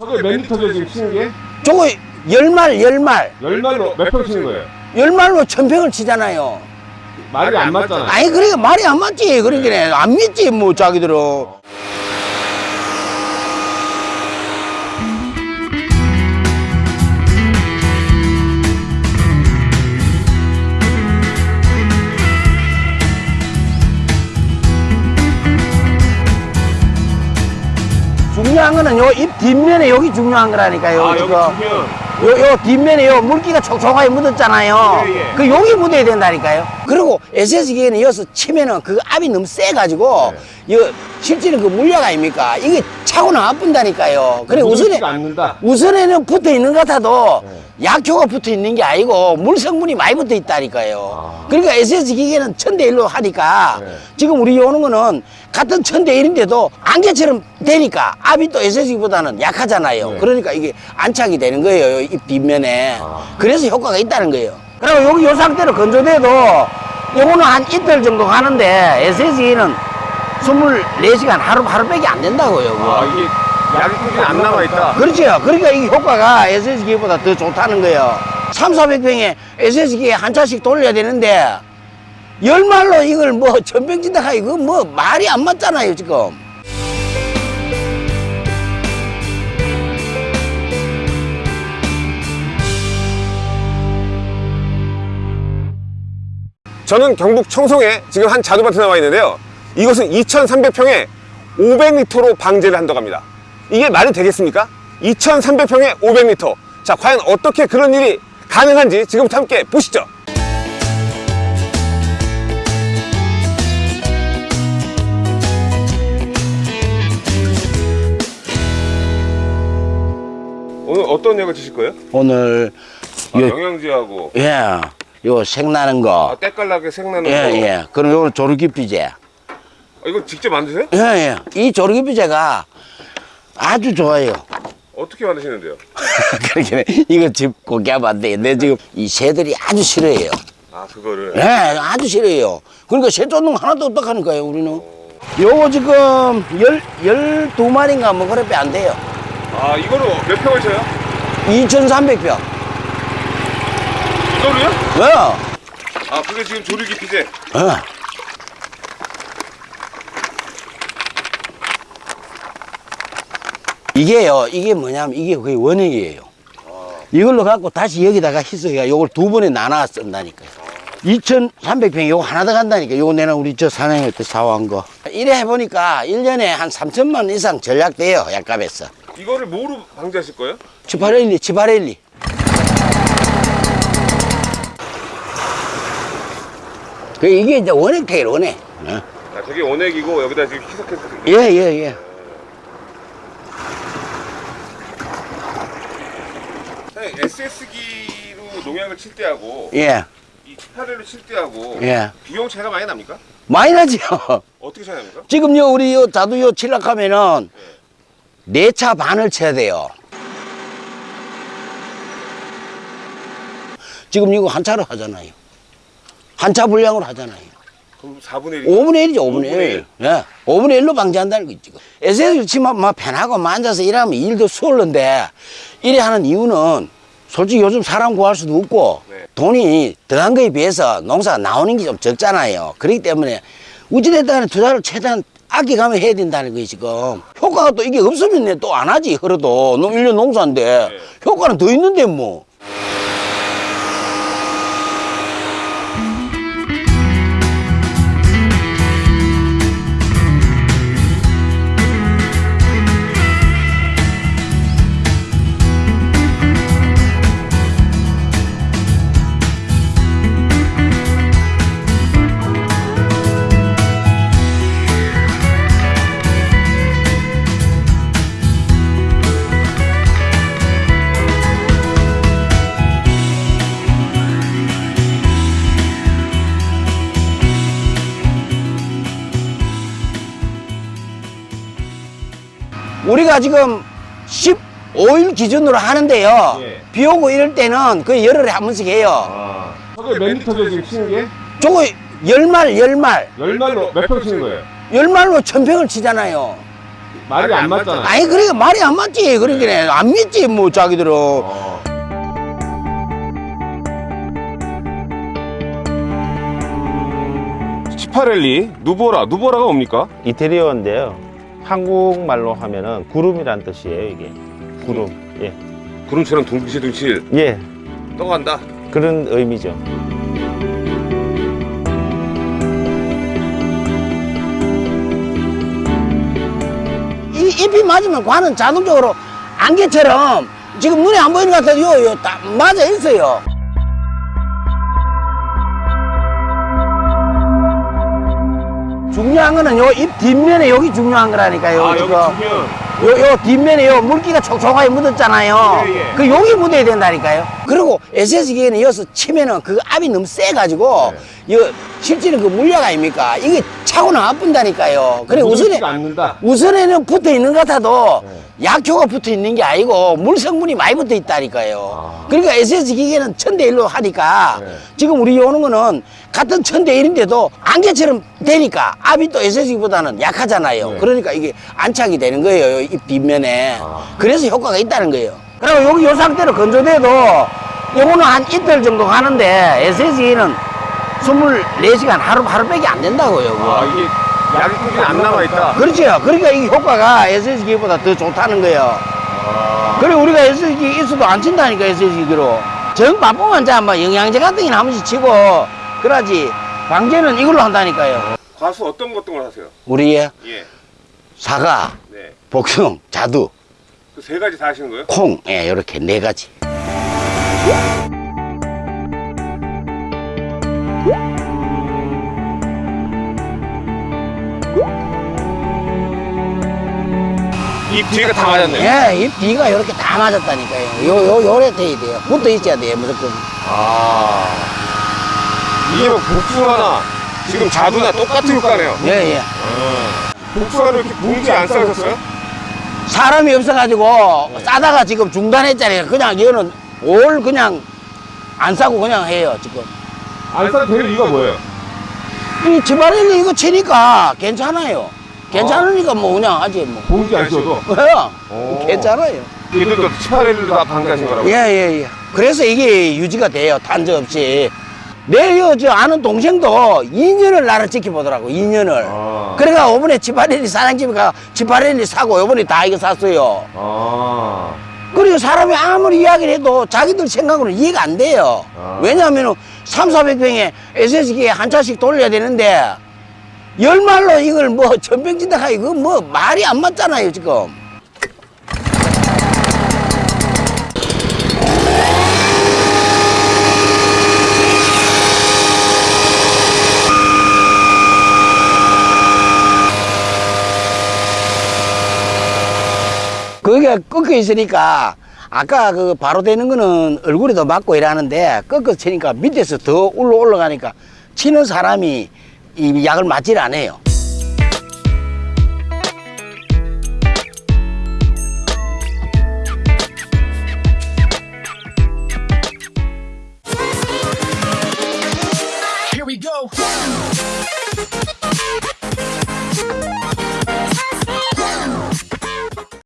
저게 몇 리터죠 지금 치는 게? 저거 열말 열말 열말로 몇 평 치는 거예요? 열말로 천평을 치잖아요 말이 안 맞잖아요. 아니 그러니까 말이 안 맞지 그러니까 안 믿지 뭐 자기들은 요 입 뒷면에 여기 중요한 거라니까요 아 여기 주면 요, 요 뒷면에 요 물기가 촉촉하게 묻었잖아요. 예, 예. 그 여기 묻어야 된다니까요. 그리고 SS기에는 이어서 치면은 그 압이 너무 세가지고, 네. 요, 실제는 그 물약 아닙니까? 이게 차고 나쁜다니까요. 그래, 우선에. 우선에는 붙어 있는 것 같아도 네. 약효가 붙어 있는 게 아니고 물 성분이 많이 붙어 있다니까요. 아. 그러니까 SS 기계는 천대일로 하니까 네. 지금 우리 오는 거는 같은 천대일인데도 안개처럼 되니까 압이 또 SS기보다는 약하잖아요. 네. 그러니까 이게 안착이 되는 거예요. 입 뒷면에. 아. 그래서 효과가 있다는 거예요. 그리고 여기 요 상태로 건조돼도 요거는 한 이틀 정도 가는데 SS기는 24시간 하루, 하루밖에 안 된다고요. 아 이게 약이 안 남아 있다. 그렇죠. 그러니까 이 효과가 SS기보다 더 좋다는 거예요. 3, 400평에 SS기에 한 차씩 돌려야 되는데, 열말로 이걸 뭐 전병진다 하기 그거 뭐 말이 안 맞잖아요, 지금. 저는 경북 청송에 지금 한 자두밭에 나와 있는데요. 이곳은 2,300평에 500리터로 방제를 한다고 합니다. 이게 말이 되겠습니까? 2,300평에 500리터. 자, 과연 어떻게 그런 일이 가능한지 지금부터 함께 보시죠. 오늘 어떤 약을 치실 거예요? 오늘, 아, 요- 영양제하고 예, 요 색나는 거. 아, 때깔나게 색나는 예, 거. 예. 그럼 요거는 조르기피제. 아, 이거 직접 만드세요? 예, 예. 이 조르기피제가 아주 좋아요. 어떻게 만드시는데요? 그렇게 이거 집 고기하면 안 돼. 내 지금 이 새들이 아주 싫어해요. 아 그거를 예, 아주 싫어해요. 그러니까 새 쫓는 거 하나도 없다하니까요 우리는. 요거 지금 열, 열두 마리인가 뭐 그렇게 안 돼요. 아 이거로 몇 평을 쳐요? 2,300평. 이거로요? 어, 아 그게 지금 조류 기 피제 어. 이게요, 이게 뭐냐면 이게 거의 원액이에요. 이걸로 갖고 다시 여기다가 희석해가 요걸 두 번에 나눠 쓴다니까요. 2,300평 요거 하나 더 간다니까. 요거 내가 우리 저 사장님 때 사와한 거. 이래 해보니까 1년에 한 3천만 원 이상 전략돼요, 약값에서. 이거를 뭐로 방지하실 거예요? 치파렐리, 치파렐리. 그 이게 이제 원액택이래, 원액. 어? 아 저게 원액이고 여기다 지금 희석해서 예, 예, 예. 사장님 SS기로 농약을 칠 때하고 예, 이 스파레로 칠 때하고 예. 비용 차이가 많이 납니까? 많이 나죠. 어떻게 차이 납니까? 지금요, 우리 요 자두 요 칠락하면은 네 차 반을 쳐야 돼요. 지금 이거 한 차로 하잖아요. 한차 분량으로 하잖아요. 그럼 4분의 1 5분의 1이죠, 5분의 1. 5분의 1. 예. 5분의 1로 방지한다는 거 있지. 에세이 치면 막 편하고 막 앉아서 일하면 일도 수월한데, 이래 하는 이유는 솔직히 요즘 사람 구할 수도 없고, 네. 돈이 들어간 거에 비해서 농사가 나오는 게 좀 적잖아요. 그렇기 때문에 우찌됐다간에 투자를 최대한 아껴가며 해야 된다는 거지, 지금. 효과가 또 이게 없으면 내또안 하지, 그래도. 농- 일년 농사인데. 네. 효과는 더 있는데, 뭐. 우리가 지금 15일 기준으로 하는데요. 예. 비 오고 이럴 때는 거의 열흘에 한 번씩 해요. 아 저게 몇 리터죠 지금 치는 게? 저거 열말, 열말. 열말로 몇 평 치는 거예요? 열말로 천평을 치잖아요. 말이 안 맞잖아. 아니 그러니까 말이 안 맞지 그러니까 안 믿지 뭐 자기들은 어. 치파렐리 누보라 누보라가 뭡니까? 이태리어인데요. 한국말로 하면은 구름이란 뜻이에요, 이게. 구름. 예. 구름처럼 둥실둥실 예. 떠간다. 그런 의미죠. 이 잎이 맞으면 관은 자동적으로 안개처럼 지금 눈에 안 보이는 것 같아도 요, 요, 딱 맞아 있어요. 중요한 거는 요잎 뒷면에 여기 중요한 거라니까요. 아 여기 지금. 두면 요, 요 뒷면에 요 물기가 촉촉하게 묻었잖아요. 예, 예. 그 여기 묻어야 된다니까요. 그리고 SS 기계는 이어서 치면은 그 압이 너무 세가지고, 네. 요 실제는 그 물약 아닙니까? 이게 차고 나쁜다니까요. 그래, 우선에. 우선에는 붙어 있는 것 같아도 네. 약효가 붙어 있는 게 아니고 물 성분이 많이 붙어 있다니까요. 아. 그러니까 SS 기계는 천대 일로 하니까 네. 지금 우리 오는 거는 같은 천대일인데도 안개처럼 되니까 압이 또 SS기보다는 약하잖아요. 네. 그러니까 이게 안착이 되는 거예요. 이 뒷면에. 아. 그래서 효과가 있다는 거예요. 그리고 여기 요 상태로 건조돼도 요거는 한 이틀 정도 가는데 SS기는 24시간 하루, 하루밖에 안 된다고요. 아 이게 약이 꾸준히 안 남아 있다. 그렇죠. 그러니까 이 효과가 SS기보다 더 좋다는 거예요. 아, 그래 우리가 SS기 있어도 안 친다니까 SS기로. 정 바쁘면 자, 뭐 영양제 같은 게한 번씩 치고 그러지. 방제는 이걸로 한다니까요. 과수 어떤 것 어떤 걸 하세요? 우리의 예. 사과, 네. 복숭, 자두, 그 세 가지 다 하시는 거예요? 콩, 예, 요렇게 네 가지. 이 뒤가 다 맞았네요. 예, 이 비가 요렇게 다 맞았다니까요. 요, 요, 요래 돼야 돼요. 붙어 있어야 돼요, 무조건. 아. 뭐 복숭아나 지금 자두나 똑같은 효과네요. 예, 예. 복숭아를 이렇게 봉지 안 싸셨어요? 사람이 없어가지고 싸다가 지금 중단했잖아요. 그냥 이거는 올 그냥 안 싸고 그냥 해요, 지금. 안 싸도 되는 이유가 뭐예요? 이 지바렐리 이거 치니까 괜찮아요. 괜찮으니까 뭐 그냥 하지 뭐. 봉지 안 씌워도? 그래요. 오. 괜찮아요. 얘들도 치파렐리도 다 방지하신 거라고? 예, 예, 예. 그래서 이게 유지가 돼요. 단저 없이. 내, 저 아는 동생도 2년을 나를 지켜보더라고, 2년을. 아. 그래가 요번에 지바렐리 사장집에 가 지바렐리 사고 요번에 다 이거 샀어요. 아. 그리고 사람이 아무리 이야기를 해도 자기들 생각으로는 이해가 안 돼요. 아. 왜냐하면 3, 400병에 SS기에 한 차씩 돌려야 되는데 열말로 이걸 뭐 전병진다가 이거 뭐 말이 안 맞잖아요, 지금. 거기가 꺾여 있으니까 아까 그 바로 되는 거는 얼굴에도 맞고 이러는데 꺾어 치니까 밑에서 더 올라 올라가니까 치는 사람이 이 약을 맞질 않아요.